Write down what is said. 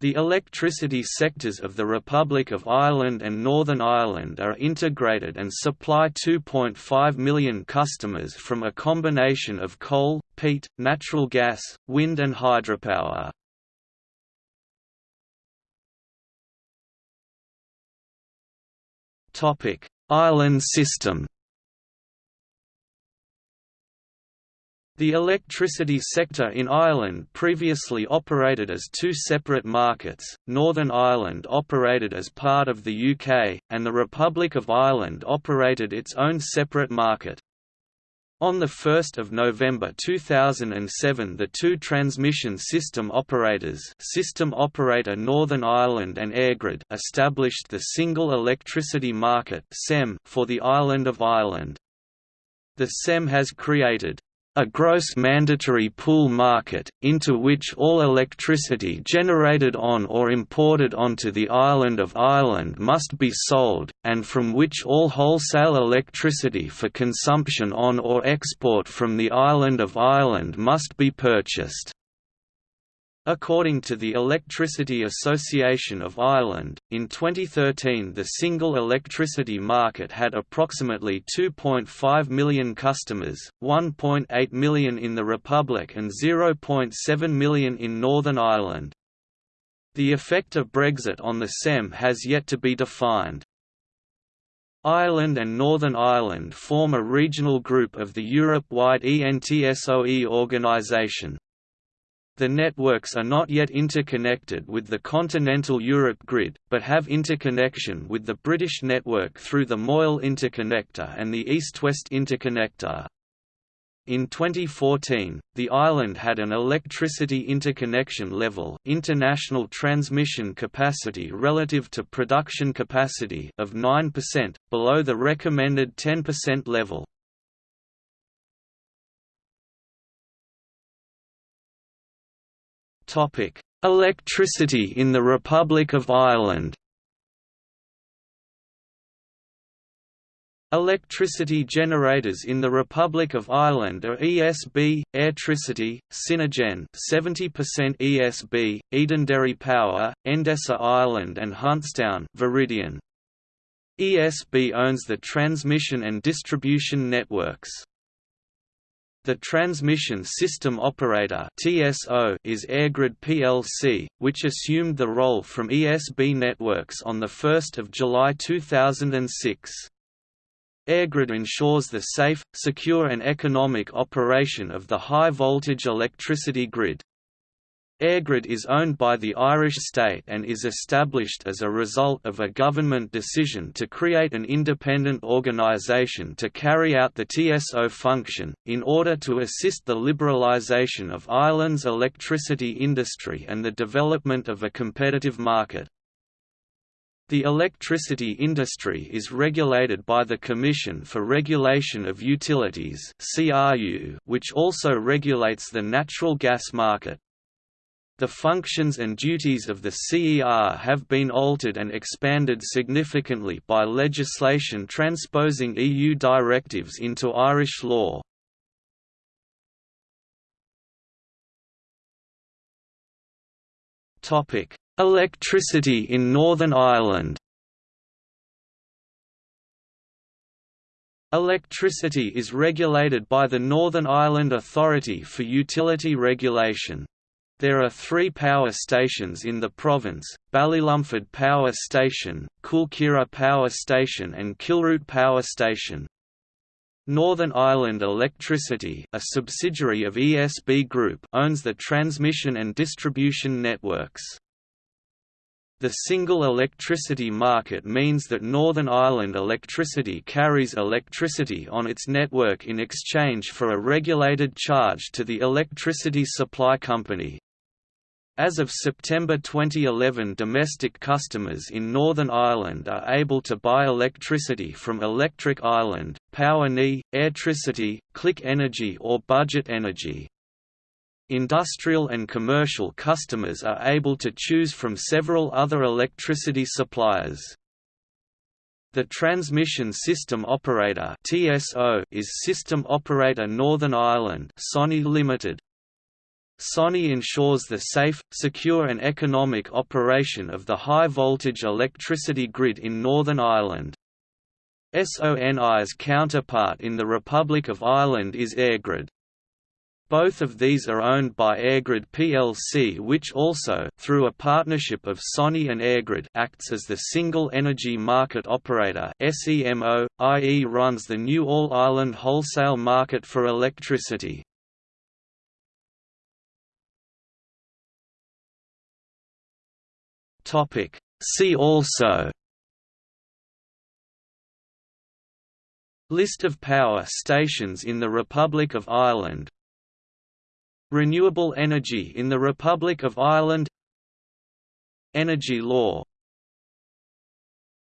The electricity sectors of the Republic of Ireland and Northern Ireland are integrated and supply 2.5 million customers from a combination of coal, peat, natural gas, wind and hydropower. Island system The electricity sector in Ireland previously operated as two separate markets, Northern Ireland operated as part of the UK, and the Republic of Ireland operated its own separate market. On 1 November 2007 the two transmission system operators System Operator Northern Ireland and EirGrid established the Single Electricity Market for the island of Ireland. The SEM has created a gross mandatory pool market, into which all electricity generated on or imported onto the island of Ireland must be sold, and from which all wholesale electricity for consumption on or export from the island of Ireland must be purchased. According to the Electricity Association of Ireland, in 2013 the single electricity market had approximately 2.5 million customers, 1.8 million in the Republic and 0.7 million in Northern Ireland. The effect of Brexit on the SEM has yet to be defined. Ireland and Northern Ireland form a regional group of the Europe-wide ENTSO-E organisation. The networks are not yet interconnected with the continental Europe grid, but have interconnection with the British network through the Moyle Interconnector and the East-West Interconnector. In 2014, the island had an electricity interconnection level international transmission capacity relative to production capacity of 9%, below the recommended 10% level. Electricity in the Republic of Ireland. Electricity generators in the Republic of Ireland are ESB, Airtricity, Synergen 70% ESB, Edenderry Power, Endesa Ireland and Huntstown Viridian. ESB owns the transmission and distribution networks. The Transmission System Operator (TSO) is EirGrid plc, which assumed the role from ESB Networks on the 1st of July 2006. EirGrid ensures the safe, secure and economic operation of the high-voltage electricity grid. EirGrid is owned by the Irish state and is established as a result of a government decision to create an independent organisation to carry out the TSO function, in order to assist the liberalisation of Ireland's electricity industry and the development of a competitive market. The electricity industry is regulated by the Commission for Regulation of Utilities which also regulates the natural gas market. The functions and duties of the CER have been altered and expanded significantly by legislation transposing EU directives into Irish law. Electricity in Northern Ireland Electricity is regulated by the Northern Ireland Authority for Utility Regulation. There are three power stations in the province, Ballylumford Power Station, Coolkeeragh Power Station and Kilroot Power Station. Northern Ireland Electricity a subsidiary of ESB Group owns the transmission and distribution networks. The single electricity market means that Northern Ireland Electricity carries electricity on its network in exchange for a regulated charge to the electricity supply company. As of September 2011 domestic customers in Northern Ireland are able to buy electricity from Electric Ireland, PowerNI, Airtricity, Click Energy or Budget Energy. Industrial and commercial customers are able to choose from several other electricity suppliers. The Transmission System Operator (TSO) is System Operator Northern Ireland (SONI Limited). SONI ensures the safe, secure and economic operation of the high-voltage electricity grid in Northern Ireland. SONI's counterpart in the Republic of Ireland is EirGrid. Both of these are owned by EirGrid plc which also through a partnership of SONI and EirGrid acts as the single energy market operator SEMO, i.e. runs the new all-Ireland wholesale market for electricity. See also List of power stations in the Republic of Ireland Renewable energy in the Republic of Ireland Energy law